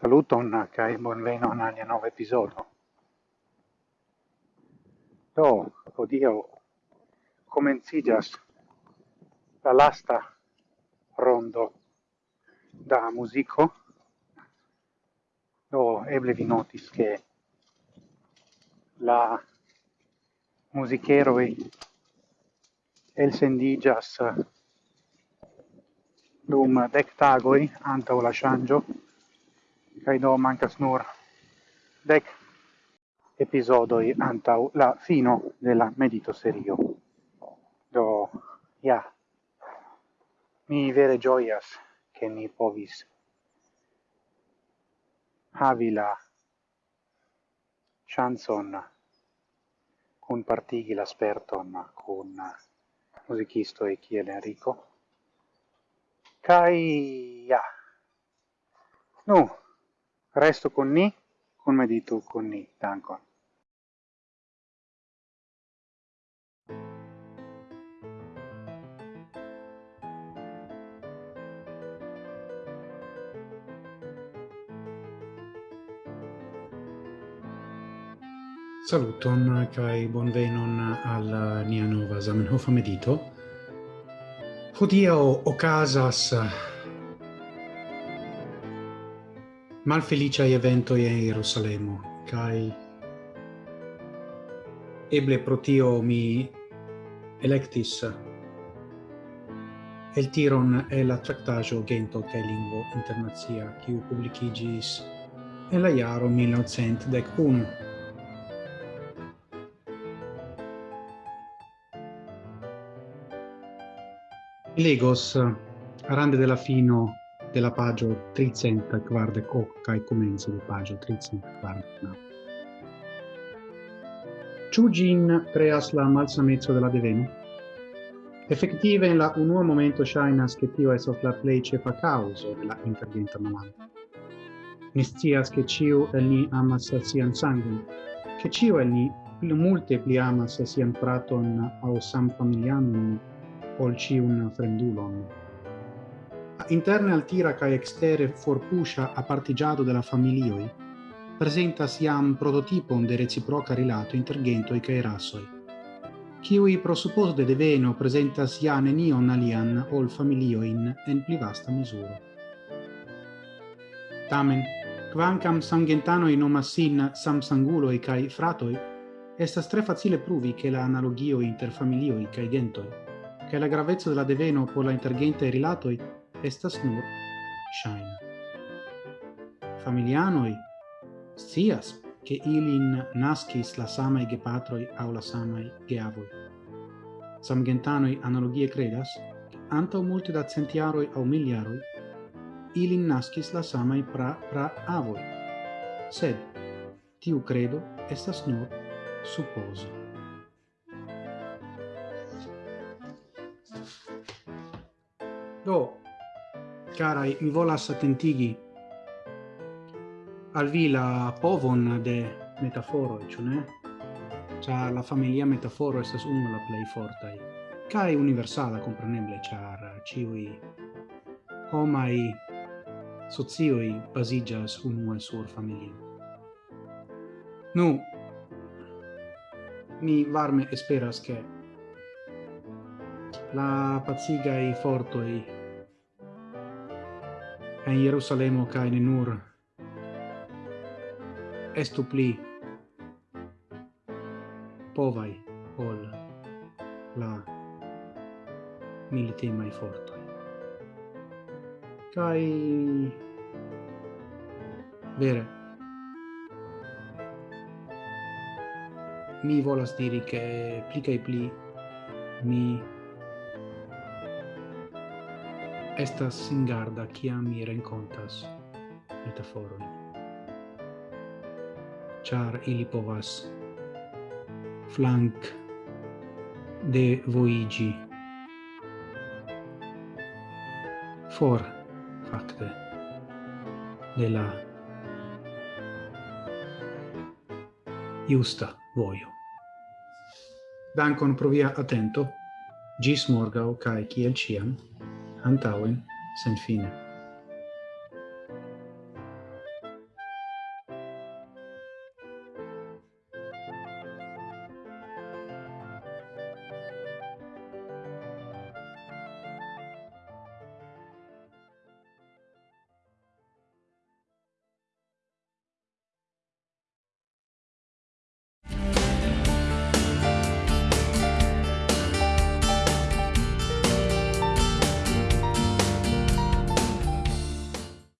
Saluton kai bonvenon al nova episodio. Do, odio comencigas la lasta rondo da musico. Do eble vi notis che la musicheroi el sendigas dum dectagoi anta o la changio kai do mancas nur dec episodoi antau la fino della medito serio. Do, ja, mi vere gioias che mi povis havi la chanson cun partigi la sperton cun musicisto e chi Enrico. Kai, ja, nu, Resto con ni, con medito con ni. Dankon. Saluton kai bonvenon al nia nova Zamenhof medito. Hodiaŭ okazas malfeliciae evento in Jerusalemo, kai eble pro tio mi electis el tiron e la tractajo gento che lingua internazia, che publicigis e la iaro 1901. Legos, rande della fino de la pagio 340 kai comenzo de pagio 340. Ĉu ĝin kreas la malsamezzo de la deveno? Effettive in la uomo momento ŝajnas che tio estas la plej ĉefa causa de la interventa malano. Ni che ke el ni amas sian sangue che ĉiu el ni pli multe pli amas sian praton au sam samfamilianon ol ĉiun fremdulon interne al tira ca extere forpuscia a partigiado della familioi, presenta siam prototipon de reciproca rilato inter gentoi cae rasoi, Ciui prosupposo de deveno presenta sia nenion alian ol familioin en pli vasta misura. Tamen, quancam sangentanoi nomas sin samsanguloi cae fratoi, estas tre facile pruvi che la analogio inter familioi cae gentoi, che la gravezza della deveno por la intergente rilatoi estas nur shaina. Familianoi scias che ilin nascis la samai gepatroi au la samai geavoi. Samgentanoi analogie credas, anta multe da centiaroi au miliaroi, ilin nascis la samai pra pra avoi. Sed, tiu credo estas nur supposo. Do, carai mi volas attentigi al vi la povon de metaforo e ne? cha la familia metaforo estas unu el la plej fortai kaj universala, kompreneble, char ciui homai socioj baziĝas unue sur familia. Nu, mi varme esperas che la pazigai fortoi en Jerusalemo ca in nur. Estu pli povai ol la militemai fortoi. Cai vere mi volas diri che pli cae pli mi estas singarda kia mi renkontas metaforon. Char ili povas flank de voigi for facte de la justa voio. Dankon pro via atento. Gis morgau, cae ciel ciam, antauen sen fine.